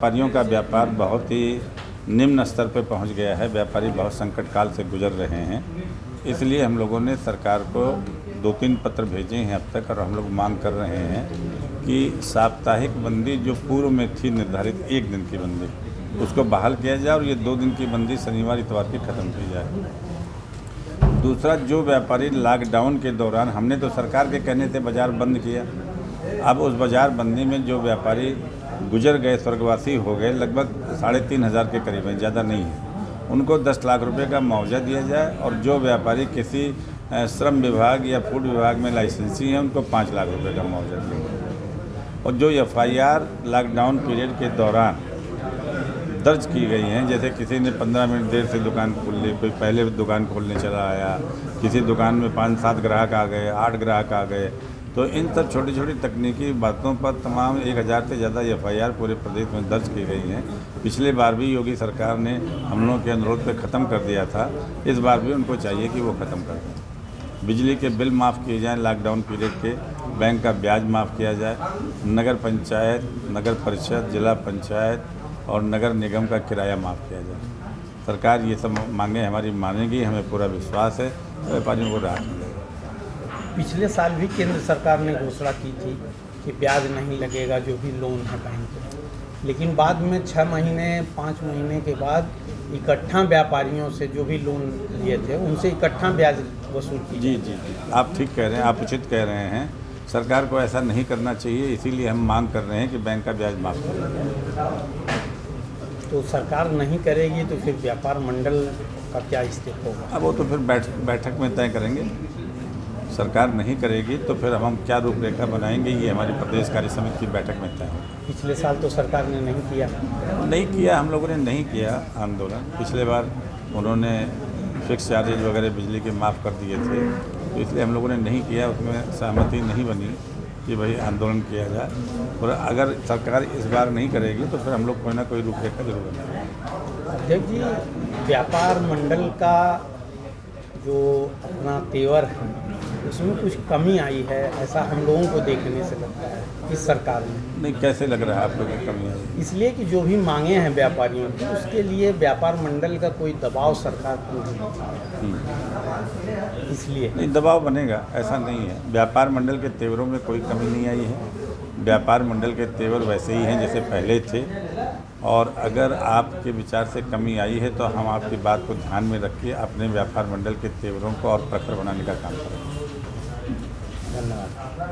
व्यापारियों का व्यापार बहुत ही निम्न स्तर पर पहुँच गया है। व्यापारी बहुत संकट काल से गुजर रहे हैं। इसलिए हम लोगों ने सरकार को दो तीन पत्र भेजे हैं अब तक और हम लोग मांग कर रहे हैं कि साप्ताहिक बंदी जो पूर्व में थी निर्धारित एक दिन की बंदी, उसको बहाल किया जाए और ये दो दिन की बंदी शनिवार, इतवार की ख़त्म की जाए। दूसरा, जो व्यापारी लॉकडाउन के दौरान हमने तो सरकार के कहने से बाज़ार बंद किया। अब उस बाज़ार बंदी में जो व्यापारी गुजर गए, स्वर्गवासी हो गए, लगभग साढ़े तीन हज़ार के करीब हैं, ज़्यादा नहीं है। उनको दस लाख रुपए का मुआवजा दिया जाए और जो व्यापारी किसी श्रम विभाग या फ़ूड विभाग में लाइसेंसी हैं, उनको पाँच लाख रुपए का मुआवजा दिया जाए। और जो F I R lockdown period के दौरान दर्ज की गई हैं, जैसे किसी ने पंद्रह मिनट देर से दुकान खोल ली कोई पहले दुकान खोलने चला आया, किसी दुकान में पाँच सात ग्राहक आ गए, आठ ग्राहक आ गए तो इन सब छोटी छोटी तकनीकी बातों पर तमाम एक हज़ार से ज़्यादा एफ़ आई आर पूरे प्रदेश में दर्ज की गई हैं। पिछले बार भी योगी सरकार ने हम लोगों के अनुरोध पर ख़त्म कर दिया था। इस बार भी उनको चाहिए कि वो ख़त्म कर दें। बिजली के बिल माफ़ किए जाएँ लॉकडाउन पीरियड के। बैंक का ब्याज माफ़ किया जाए। नगर पंचायत, नगर परिषद, जिला पंचायत और नगर निगम का किराया माफ़ किया जाए। सरकार ये सब मांगे, हमारी मानेगी, हमें पूरा विश्वास है। व्यापारियों को राहत मिलेगा पिछले साल भी केंद्र सरकार ने घोषणा की थी कि ब्याज नहीं लगेगा जो भी लोन है बैंक लेकिन बाद में छः महीने पाँच महीने के बाद इकट्ठा व्यापारियों से जो भी लोन लिए थे उनसे इकट्ठा ब्याज वसूल की जी जी जी। आप ठीक कह रहे हैं आप उचित कह रहे हैं। सरकार को ऐसा नहीं करना चाहिए इसीलिए हम मांग कर रहे हैं कि बैंक का ब्याज माफ़ करें। तो सरकार नहीं करेगी तो फिर व्यापार मंडल का क्या स्टेप होगा? अब वो तो फिर बैठ बैठक में तय करेंगे। सरकार नहीं करेगी तो फिर हम क्या रूपरेखा बनाएँगे? ये हमारी प्रदेश कार्य समिति की बैठक में तय पिछले साल तो सरकार ने नहीं किया। नहीं किया हम लोगों ने नहीं किया आंदोलन। पिछले बार उन्होंने फिक्स चार्जेज वगैरह बिजली के माफ़ कर दिए थे तो इसलिए हम लोगों ने नहीं किया उसमें सहमति नहीं बनी कि भाई आंदोलन किया जाए। और अगर सरकार इस बार नहीं करेगी तो फिर हम लोग कोई ना कोई रूपरेखा ज़रूर बनाएँगे। अध्यक्ष जी व्यापार मंडल का जो अपना तेवर है उसमें कुछ कमी आई है ऐसा हम लोगों को देखने से लगता है इस सरकार में। नहीं कैसे लग रहा है आप लोगों की कमी आई इसलिए कि जो भी मांगे हैं व्यापारियों की उसके लिए व्यापार मंडल का कोई दबाव सरकार को नहीं इसलिए। नहीं दबाव बनेगा ऐसा नहीं है। व्यापार मंडल के तेवरों में कोई कमी नहीं आई है। व्यापार मंडल के तेवर वैसे ही हैं जैसे पहले थे। और अगर आपके विचार से कमी आई है तो हम आपकी बात को ध्यान में रख के अपने व्यापार मंडल के तेवरों को और प्रखर बनाने का काम करेंगे আপনার